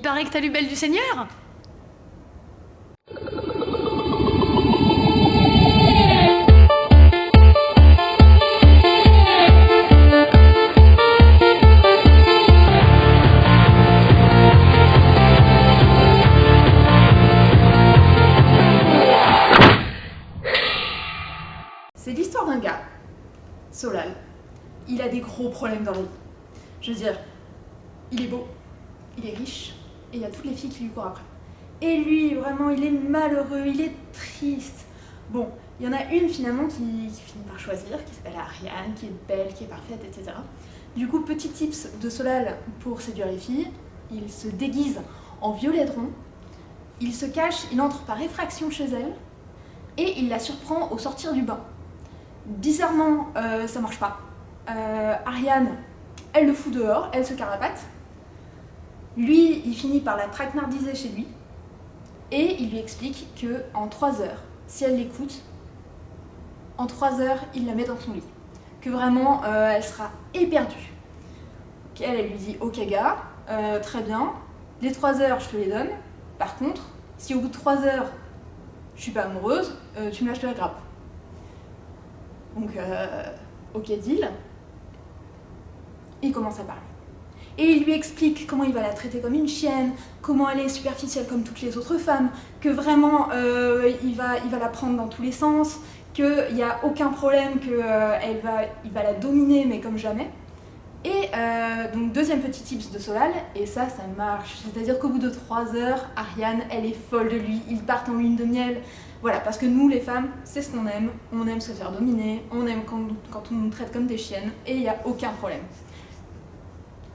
paraît que t'as lu Belle du Seigneur C'est l'histoire d'un gars, Solal. Il a des gros problèmes dans la. Je veux dire, il est beau, il est riche, et il y a toutes les filles qui lui courent après. Et lui, vraiment, il est malheureux, il est triste. Bon, il y en a une finalement qui, finit par choisir, qui s'appelle Ariane, qui est belle, qui est parfaite, etc. Du coup, petit tips de Solal pour séduire les filles, il se déguise en violet rond, il se cache, il entre par effraction chez elle, et il la surprend au sortir du bain. Bizarrement, euh, ça marche pas. Euh, Ariane, elle le fout dehors, elle se carapate. Lui, il finit par la traquenardiser chez lui. Et il lui explique que en 3 heures, si elle l'écoute, en 3 heures, il la met dans son lit. Que vraiment, euh, elle sera éperdue. Elle, lui dit, ok gars, euh, très bien, les 3 heures, je te les donne. Par contre, si au bout de 3 heures, je suis pas amoureuse, euh, tu me lâches la grappe. Donc, ok deal. Il commence à parler. Et il lui explique comment il va la traiter comme une chienne, comment elle est superficielle comme toutes les autres femmes, que vraiment euh, il, va, il va la prendre dans tous les sens, qu'il n'y a aucun problème, qu'il euh, va, va la dominer mais comme jamais. Et euh, donc deuxième petit tips de Solal, et ça, ça marche. C'est-à-dire qu'au bout de 3 heures, Ariane, elle est folle de lui, ils partent en lune de miel. Voilà, parce que nous les femmes, c'est ce qu'on aime, on aime se faire dominer, on aime quand, quand on nous traite comme des chiennes, et il n'y a aucun problème.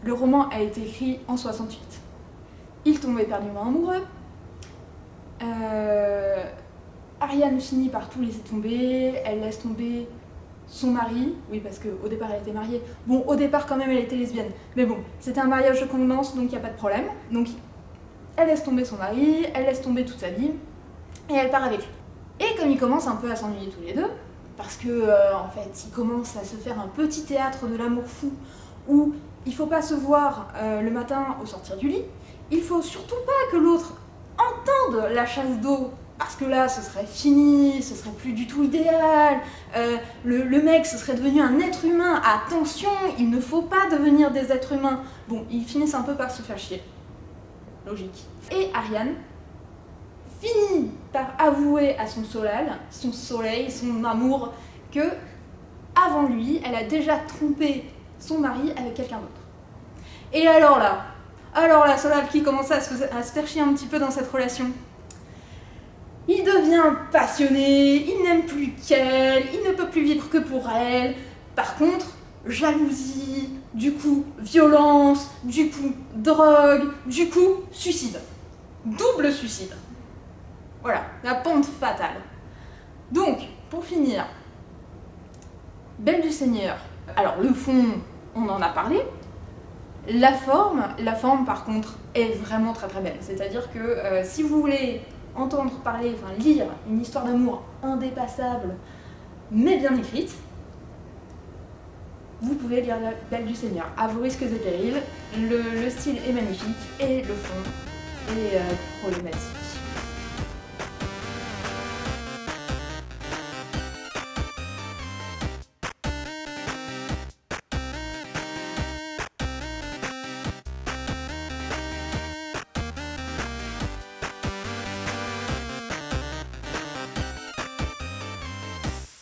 Le roman a été écrit en 68. Il tombe éperdument amoureux. Euh, Ariane finit par tout laisser tomber, elle laisse tomber son mari, oui parce qu'au départ elle était mariée, bon au départ quand même elle était lesbienne, mais bon, c'était un mariage de convenance donc il n'y a pas de problème, donc elle laisse tomber son mari, elle laisse tomber toute sa vie, et elle part avec lui. Et comme ils commencent un peu à s'ennuyer tous les deux, parce que euh, en fait ils commencent à se faire un petit théâtre de l'amour fou, où il faut pas se voir euh, le matin au sortir du lit, il faut surtout pas que l'autre entende la chasse d'eau parce que là, ce serait fini, ce serait plus du tout idéal, euh, le, le, mec, ce serait devenu un être humain, attention, il ne faut pas devenir des êtres humains. Bon, ils finissent un peu par se faire chier. Logique. Et Ariane finit par avouer à son soleil, son soleil, son amour, que avant lui, elle a déjà trompé son mari avec quelqu'un d'autre. Et alors là, alors là, Solal qui commence à se, à un petit peu dans cette relation, il devient passionné, il n'aime plus qu'elle, il ne peut plus vivre que pour elle. Par contre, jalousie, du coup violence, du coup drogue, du coup suicide. Double suicide. Voilà, la pente fatale. Donc, pour finir, Belle du Seigneur. Alors, le fond, on en a parlé. La forme, la forme par contre, est vraiment très très belle. C'est-à-dire que euh, si vous voulez entendre parler, enfin lire une histoire d'amour indépassable, mais bien écrite, vous pouvez lire La Belle du Seigneur, à vos risques et périls. Le, le, style est magnifique et le fond est euh, problématique.